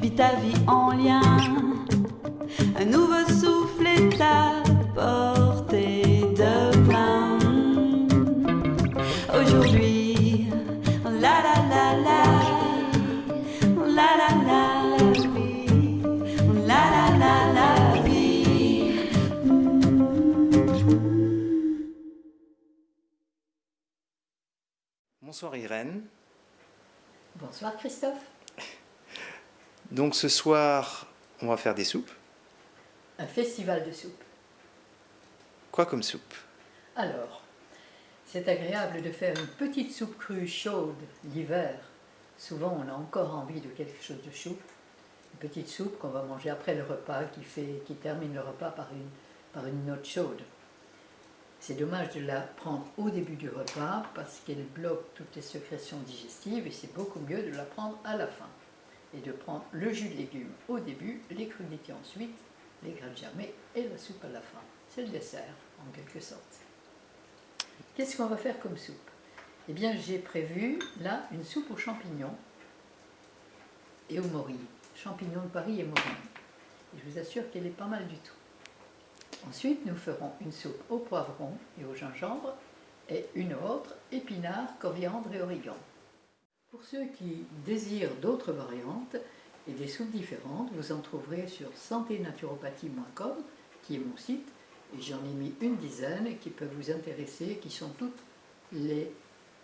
Vis ta vie en lien, un nouveau souffle est à portée de main. Aujourd'hui, la la la la, la la la la vie, la la la la vie. Bonsoir Irène. Bonsoir Christophe. Donc ce soir, on va faire des soupes. Un festival de soupe. Quoi comme soupe? Alors, c'est agréable de faire une petite soupe crue chaude l'hiver. Souvent, on a encore envie de quelque chose de chaud. Une petite soupe qu'on va manger après le repas, qui, fait, qui termine le repas par une, par une note chaude. C'est dommage de la prendre au début du repas parce qu'elle bloque toutes les sécrétions digestives et c'est beaucoup mieux de la prendre à la fin. Et de prendre le jus de légumes au début, les crudités ensuite, les graines germées et la soupe à la fin. C'est le dessert, en quelque sorte. Qu'est-ce qu'on va faire comme soupe? Eh bien, j'ai prévu là une soupe aux champignons et aux morilles. Champignons de Paris et morilles. Et je vous assure qu'elle est pas mal du tout. Ensuite, nous ferons une soupe au poivron et au gingembre et une autre épinards, coriandre et origan. Pour ceux qui désirent d'autres variantes et des soupes différentes, vous en trouverez sur santénaturopathie.com, qui est mon site, et j'en ai mis une dizaine qui peuvent vous intéresser, qui sont toutes les,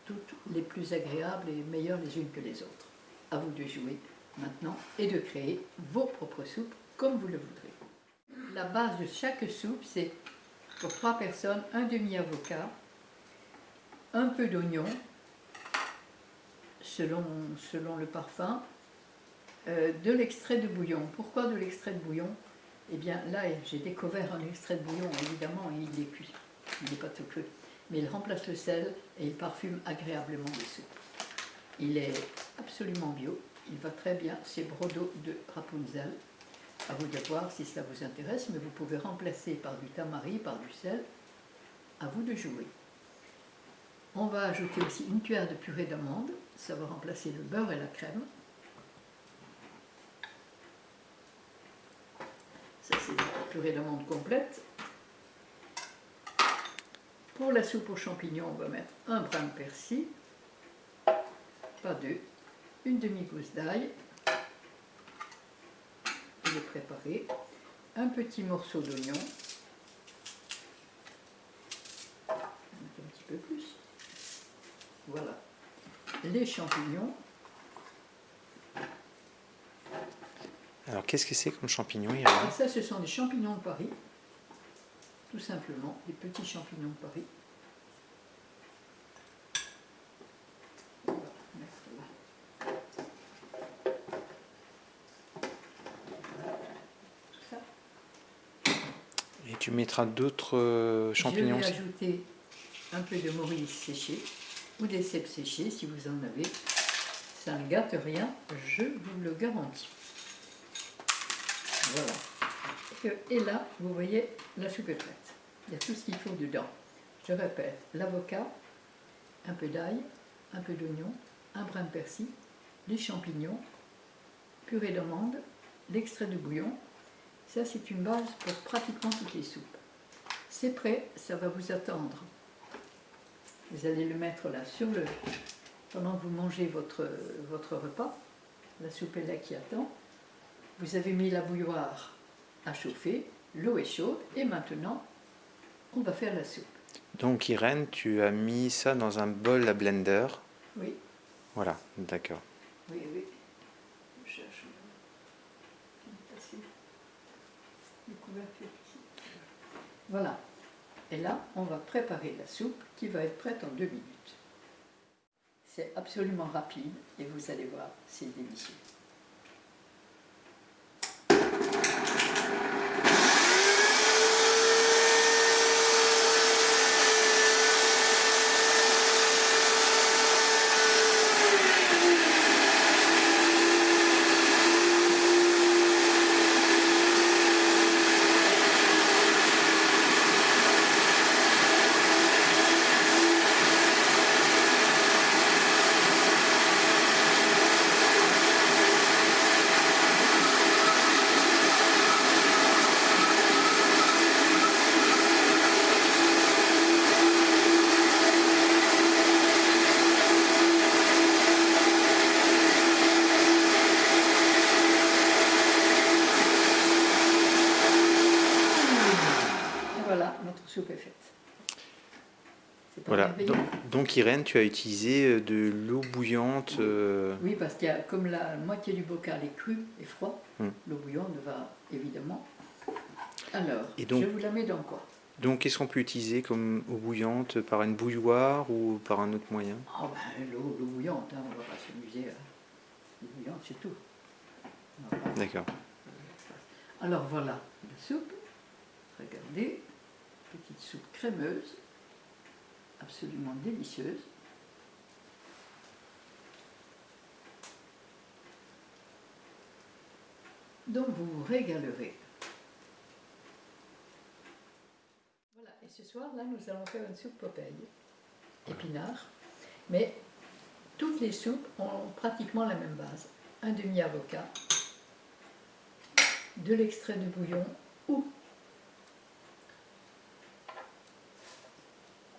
toutes les plus agréables et meilleures les unes que les autres. À vous de jouer maintenant et de créer vos propres soupes comme vous le voudrez. La base de chaque soupe, c'est pour trois personnes, un demi-avocat, un peu d'oignon, selon, le parfum, euh, de l'extrait de bouillon. Pourquoi de l'extrait de bouillon? Eh bien là, j'ai découvert un extrait de bouillon, évidemment, et il est cuit. Il n'est pas tout cru. Mais il remplace le sel et il parfume agréablement les soupes. Il est absolument bio, il va très bien, c'est Brodo de Rapunzel. À vous de voir si cela vous intéresse, mais vous pouvez remplacer par du tamari, par du sel. À vous de jouer. On va ajouter aussi une cuillère de purée d'amande, ça va remplacer le beurre et la crème. Ça c'est la purée d'amande complète. Pour la soupe aux champignons, on va mettre un brin de persil, pas deux, une demi-gousse d'ail, je vais préparer, un petit morceau d'oignon, un petit peu plus, voilà, les champignons, Alors qu'est-ce que c'est comme champignon et Irène ça ce sont des champignons de Paris, tout simplement, des petits champignons de Paris. On va mettre là. Tout ça. D'autres euh, champignons Je vais ajouter un peu de maurice séché ou des cèpes séchés si vous en avez. Ça ne gâte rien, je vous le garantis. Voilà. Et- là, vous voyez, la prête. Il y a tout ce qu'il faut dedans. Je répète, l'avocat, un peu d'ail, un peu d'oignon, un brin de persil, les champignons, purée d'amande, l'extrait de bouillon. Ça, c'est une base pour pratiquement toutes les soupes. C'est prêt, ça va vous attendre. Vous allez le mettre là sur le. pendant que vous mangez votre, votre repas. La soupe est là qui attend. Vous avez mis la bouilloire à chauffer, l'eau est chaude et maintenant on va faire la soupe. Donc Irène, tu as mis ça dans un bol à blender. Oui, Voilà, d'accord. oui, oui. Je cherche une- une tasse de couverture ici. Voilà. Et là, on va préparer la soupe qui va être prête en deux minutes. C'est absolument rapide et vous allez voir, c'est délicieux. stupéfaite. Voilà. Donc, donc, Irène, tu as utilisé euh, de l'eau bouillante. Euh, oui, parce qu'il y a comme la moitié du bocal est crue et froid, hmm. l'eau bouillante va évidemment. Alors, je vous la mets dans quoi? Donc, qu'est-ce qu'on peut utiliser comme eau bouillante? Par une bouilloire ou par un autre moyen? Ah ben, l'eau bouillante, hein, on ne va pas s'amuser. Hein. L'eau bouillante, c'est tout. D'accord. Alors voilà, la soupe. Regardez petite soupe crémeuse, absolument délicieuse. Donc vous vous régalerez. Voilà, et ce soir, là, nous allons faire une soupe Popeye, épinard. Mais toutes les soupes ont pratiquement la même base. Un demi-avocat, de l'extrait de bouillon ou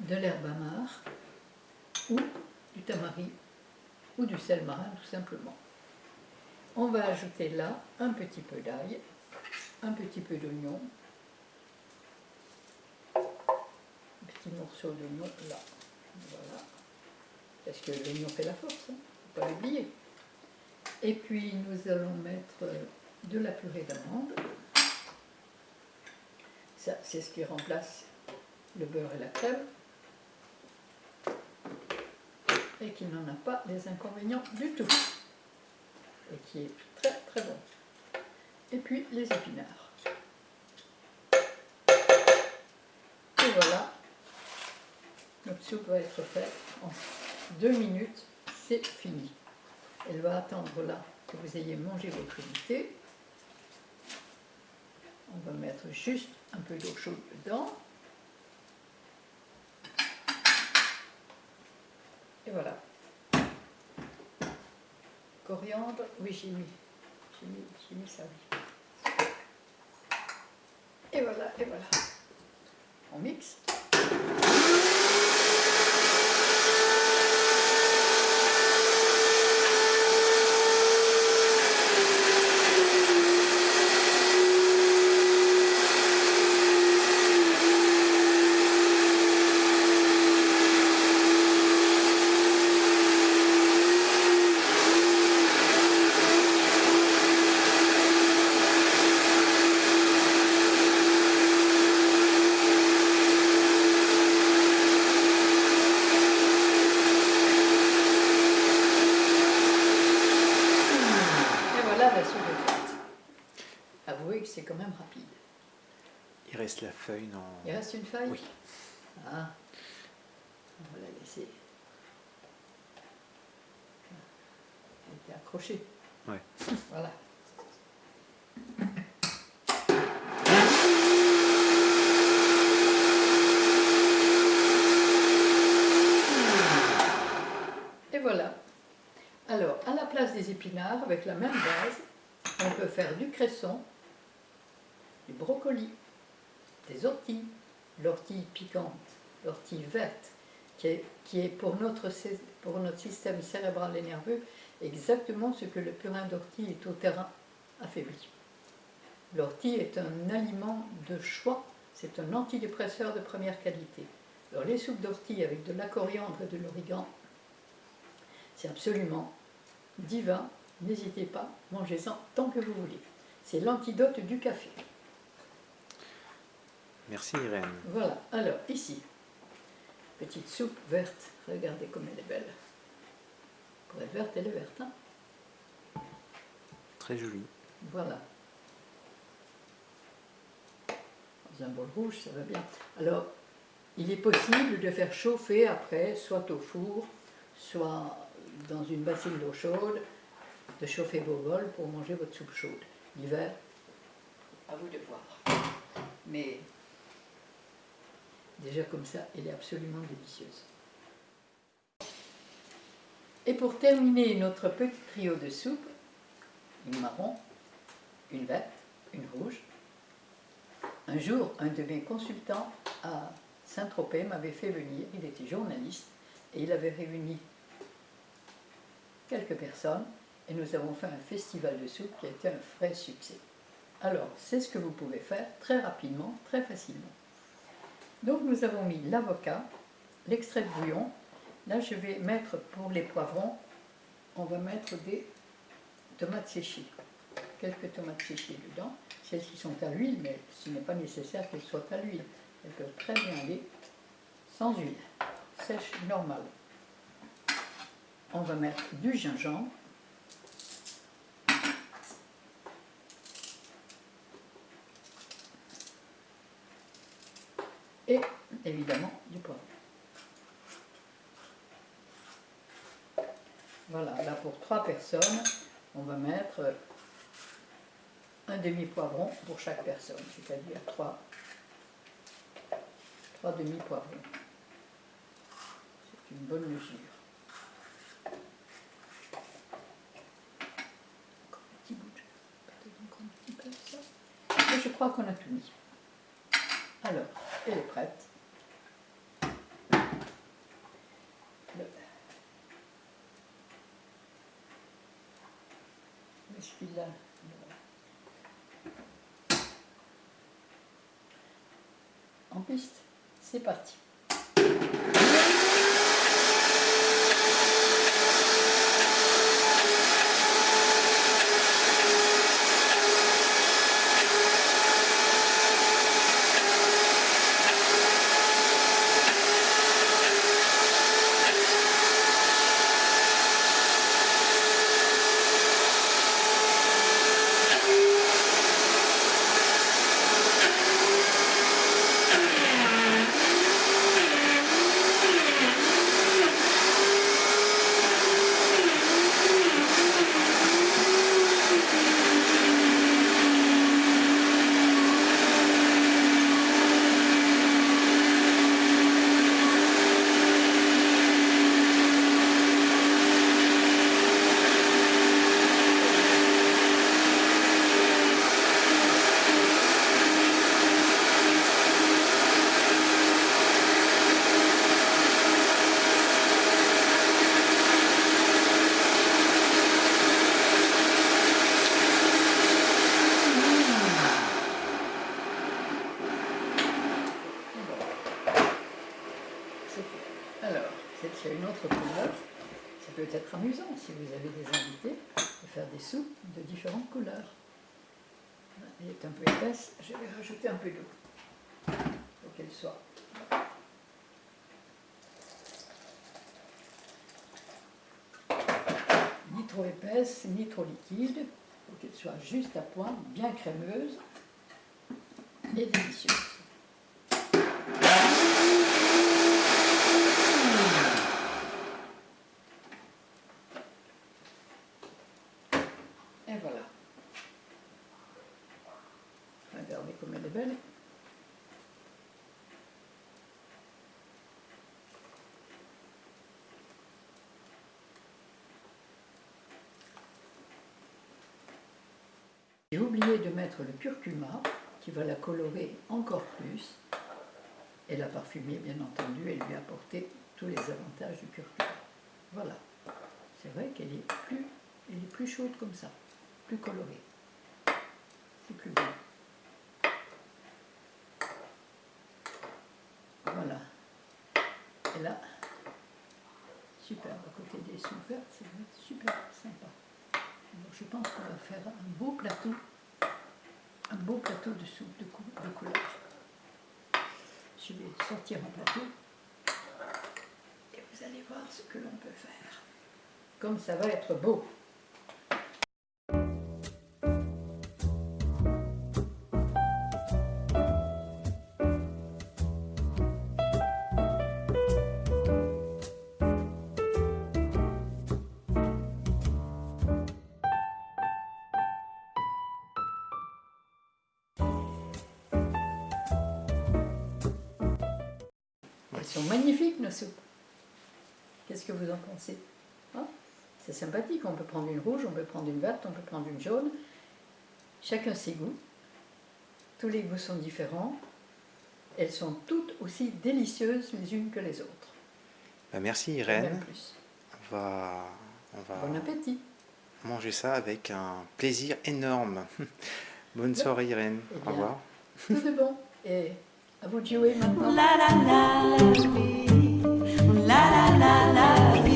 de l'herbe amare ou du tamari ou du sel marin tout simplement. On va ajouter là un petit peu d'ail, un petit peu d'oignon, un petit morceau d'oignon là, voilà, parce que l'oignon fait la force, ne faut pas l'oublier. Et puis nous allons mettre euh, de la purée d'amande. Ça, c'est ce qui remplace le beurre et la crème. Et qui n'en a pas des inconvénients du tout. Et qui est très très bon. Et puis les épinards. Et voilà, notre soupe va être faite en deux minutes, c'est fini. Elle va attendre là que vous ayez mangé votre unité. On va mettre juste un peu d'eau chaude dedans. Et voilà. Coriandre, oui j'ai mis, j'ai mis, mis ça, oui. Et voilà, et voilà. On mixe. Et voilà la soupe est faite. Avouez que c'est quand même rapide. Il reste la feuille dans. Il reste une feuille? Oui. Ah, on va la laisser. Elle était accrochée. Ouais. Voilà. Et voilà. Alors, à la place des épinards, avec la même base, on peut faire du cresson, du brocoli, des orties, l'ortie piquante, l'ortie verte, qui est, pour, notre, pour notre système cérébral et nerveux exactement ce que le purin d'ortie est au terrain affaibli. L'ortie est un aliment de choix, c'est un antidépresseur de première qualité. Alors les soupes d'ortie avec de la coriandre et de l'origan, c'est absolument divin, n'hésitez pas, mangez-en tant que vous voulez. C'est l'antidote du café. Merci Irène. Voilà, alors ici, petite soupe verte, regardez comme elle est belle. Pour être verte, elle est verte. Hein Très joli. voilà. Dans un bol rouge, ça va bien. Alors, il est possible de faire chauffer après, soit au four, soit dans une bassine d'eau chaude, de chauffer vos bols pour manger votre soupe chaude. L'hiver, à vous de voir. Mais déjà comme ça, elle est absolument délicieuse. Et pour terminer notre petit trio de soupe, une marron, une verte, une rouge. Un jour, un de mes consultants à Saint-Tropez m'avait fait venir, il était journaliste, et il avait réuni quelques personnes, et nous avons fait un festival de soupe qui a été un vrai succès. Alors, c'est ce que vous pouvez faire très rapidement, très facilement. Donc nous avons mis l'avocat, l'extrait de bouillon, Là, je vais mettre pour les poivrons, on va mettre des tomates séchées. Quelques tomates séchées dedans. Celles-ci sont à l'huile, mais ce n'est pas nécessaire qu'elles soient à l'huile. Elles peuvent très bien aller sans huile, sèche normale. On va mettre du gingembre. Et évidemment du poivre. Voilà, là pour trois personnes, on va mettre un demi-poivron pour chaque personne, c'est-à-dire trois, trois demi-poivrons. C'est une bonne mesure. Encore un petit bout je crois qu'on a tout mis. Alors, elle est prête. Le- Je suis là. En piste, c'est parti. Et voilà. C'est fait. Alors, c'est qu'il y a une autre couleur. Ça peut être amusant si vous avez des invités de faire des soupes de différentes couleurs. Elle un peu épaisse, je vais rajouter un peu d'eau pour qu'elle soit. Ni trop épaisse, ni trop liquide, pour qu'elle soit juste à point, bien crémeuse et délicieuse. Et voilà. Regardez comme elle est belle. J'ai oublié de mettre le curcuma qui va la colorer encore plus et la parfumer bien entendu et lui apporter tous les avantages du curcuma. Voilà. C'est vrai qu'elle est plus, est plus chaude comme ça, plus colorée. C'est plus beau. Voilà. Et là, super, à côté des sous vertes, ça super sympa. Je pense qu'on va faire un beau plateau, un beau plateau de soupe de. Je vais sortir un plateau et vous allez voir ce que l'on peut faire. Comme ça va être beau. Sont magnifiques nos soupes. Qu'est-ce que vous en pensez Hein C'est sympathique, on peut prendre une rouge, on peut prendre une verte, on peut prendre une jaune. Chacun ses goûts. Tous les goûts sont différents. Elles sont toutes aussi délicieuses les unes que les autres. Bah, merci Irène. plus. On va, on va Bon appétit. manger ça avec un plaisir énorme. Bonne soirée Irène. Eh Au revoir. Tout de bon. Et Vous jouez maintenant La la la la vie, la la la la vie.